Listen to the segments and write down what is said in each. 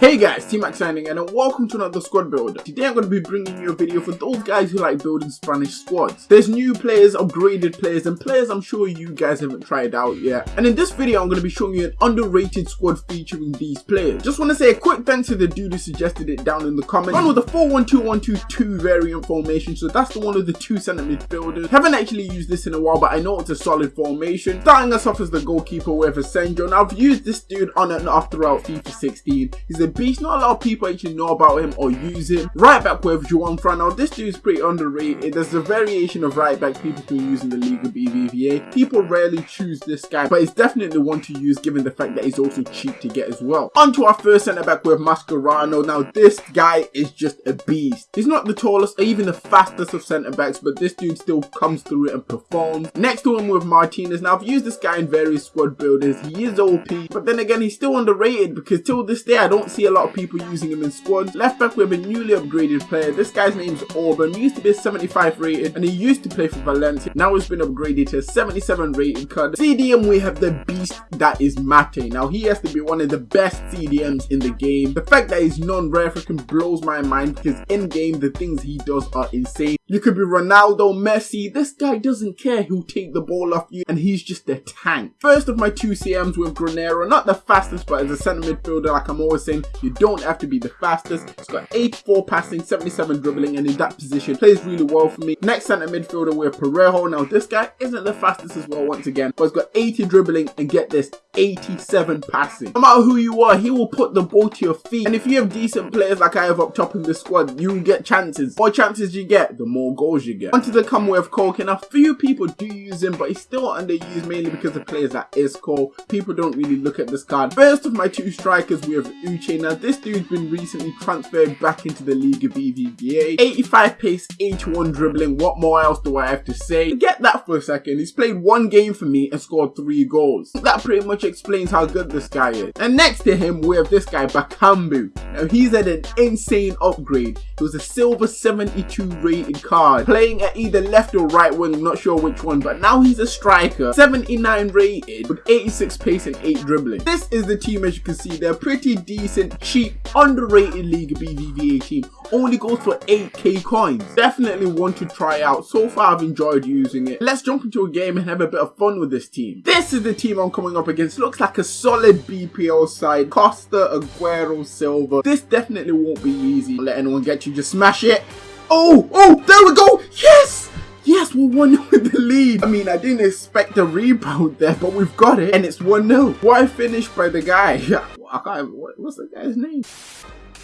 Hey guys, T-Mac signing and welcome to another squad builder. Today I'm going to be bringing you a video for those guys who like building Spanish squads. There's new players, upgraded players and players I'm sure you guys haven't tried out yet. And in this video I'm going to be showing you an underrated squad featuring these players. Just want to say a quick thanks to the dude who suggested it down in the comments. One with the 4-1-2-1-2-2 variant formation, so that's the one with the two centre midfielders. Haven't actually used this in a while but I know it's a solid formation. Starting us off as the goalkeeper with Asenjo. Now I've used this dude on and off throughout FIFA 16. He's a beast. Not a lot of people actually know about him or use him. Right back with Juanfran. Now this dude is pretty underrated. There's a variation of right back people can use in the League of BBVA. People rarely choose this guy, but it's definitely one to use given the fact that he's also cheap to get as well. On to our first centre back with Mascherano. Now this guy is just a beast. He's not the tallest or even the fastest of centre backs, but this dude still comes through it and performs. Next to him with Martinez. Now I've used this guy in various squad builders. He is OP, but then again he's still underrated because till this day I don't see a lot of people using him in squads. Left back we have a newly upgraded player. This guy's name's Orban. He used to be a 75 rated and he used to play for Valencia. Now he's been upgraded to a 77 rated card. CDM we have the beast that is Mate. Now he has to be one of the best CDMs in the game. The fact that he's non-rare freaking blows my mind because in game the things he does are insane. You could be Ronaldo, Messi. This guy doesn't care who'll take the ball off you and he's just a tank. First of my two CMs with Granero. Not the fastest but as a centre midfielder like I'm always saying you don't have to be the fastest. He's got 84 passing, 77 dribbling, and in that position plays really well for me. Next centre midfielder, we're Parejo. Now, this guy isn't the fastest as well once again, but he's got 80 dribbling, and get this, 87 passing. No matter who you are, he will put the ball to your feet. And if you have decent players like I have up top in the squad, you get chances. More chances you get, the more goals you get. Onto the Commonwealth Koke, and a few people do use him, but he's still underused mainly because of players like Isco. People don't really look at this card. First of my two strikers, we have Uche. Now, this dude's been recently transferred back into the Liga BBVA. 85 pace, 81 dribbling. What more else do I have to say? Get that for a second. He's played one game for me and scored three goals. That pretty much explains how good this guy is. And next to him, we have this guy, Bakambu. Now, he's at an insane upgrade. He was a silver 72 rated card, playing at either left or right wing, not sure which one, but now he's a striker, 79 rated, with 86 pace and 8 dribbling. This is the team as you can see, they're pretty decent, cheap, underrated League BBVA team. Only goes for 8k coins. Definitely one to try out. So far I've enjoyed using it. Let's jump into a game and have a bit of fun with this team. This is the team I'm coming up against. Looks like a solid BPL side. Costa, Aguero, Silva. This definitely won't be easy. Don't let anyone get you. Just smash it. Oh, oh, there we go. Yes. Yes, we're 1-0 with the lead. I mean, I didn't expect a rebound there, but we've got it. And it's 1-0. What a finish by the guy. I can't, what, what's the guy's name?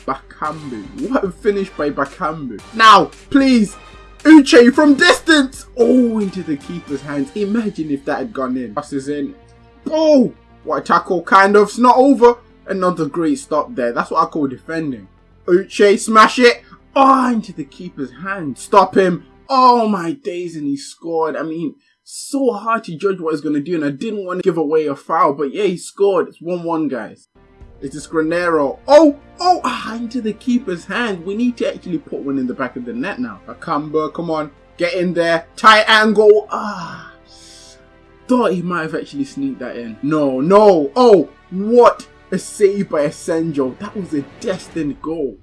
Bakambu. What a finish by Bakambu. Now, please, Uche from distance. Oh, into the keeper's hands. Imagine if that had gone in. Passes in. Oh, what a tackle. Kind of. It's not over. Another great stop there. That's what I call defending. Uche, smash it. Oh, into the keeper's hand. Stop him. Oh my days, and he scored. I mean, so hard to judge what he's going to do, and I didn't want to give away a foul, but yeah, he scored. It's 1-1, guys. It's this Granero. Oh, oh, ah, into the keeper's hand. We need to actually put one in the back of the net now. Bakambu, come on. Get in there. Tight angle. Ah. Thought he might have actually sneaked that in. No, no. Oh, what a save by Asenjo. That was a destined goal.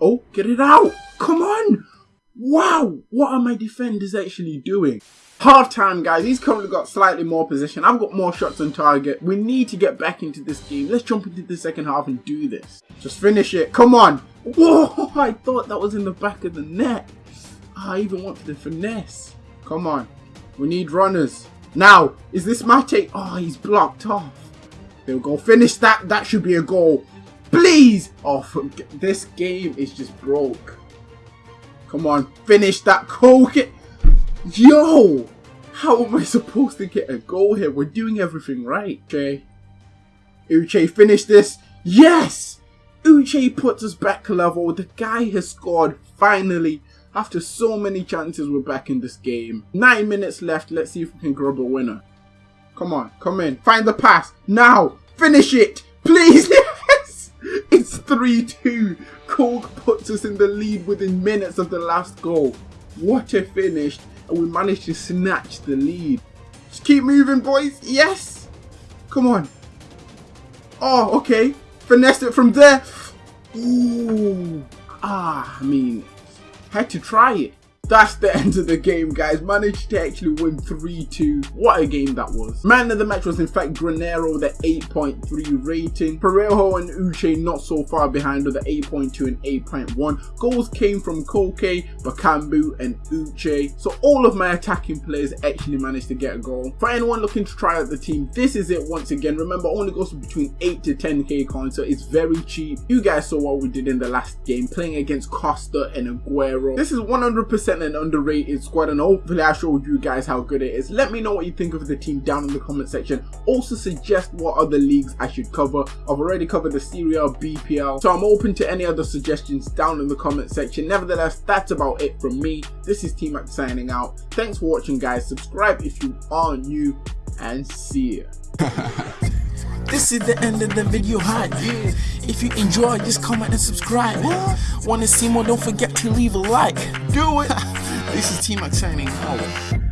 Oh, get it out. Come on. Wow, what are my defenders actually doing? Half time, guys. He's currently got slightly more position. I've got more shots on target. We need to get back into this game. Let's jump into the second half and do this. Just finish it. Come on. Whoa, I thought that was in the back of the net. I even want the finesse. Come on. We need runners. Now, is this Mate? Oh, he's blocked off. There we go. Finish that. That should be a goal. Please. Oh, this game is just broke. Come on, finish that Koke. Yo, how am I supposed to get a goal here? We're doing everything right. Okay. Uche, finish this. Yes! Uche puts us back to level. The guy has scored finally. After so many chances, we're back in this game. Nine minutes left. Let's see if we can grab a winner. Come on, come in. Find the pass. Now, finish it. Please. Yes! It's 3-2. Koke puts us in the lead within minutes of the last goal. What a finish. And we managed to snatch the lead. Just keep moving, boys. Yes. Come on. Oh, okay. Finessed it from there. Ooh. Ah, I mean, had to try it. That's the end of the game, guys. Managed to actually win 3-2. What a game that was. Man of the match was in fact Granero with an 8.3 rating. Parejo and Uche not so far behind with an 8.2 and 8.1. Goals came from Koke, Bakambu and Uche. So all of my attacking players actually managed to get a goal. For anyone looking to try out the team, this is it once again. Remember, only goes between 8 to 10k coins, so it's very cheap. You guys saw what we did in the last game, playing against Costa and Aguero. This is 100% an underrated squad and hopefully I showed you guys how good it is. Let me know what you think of the team down in the comment section. Also suggest what other leagues I should cover. I've already covered the Serie A, BPL, so I'm open to any other suggestions down in the comment section. Nevertheless, that's about it from me. This is T-Mac signing out. Thanks for watching guys. Subscribe if you are new and see ya. This is the end of the video hype. If you enjoyed, just comment and subscribe. Wanna see more? Don't forget to leave a like. Do it. this is T Mac signing out.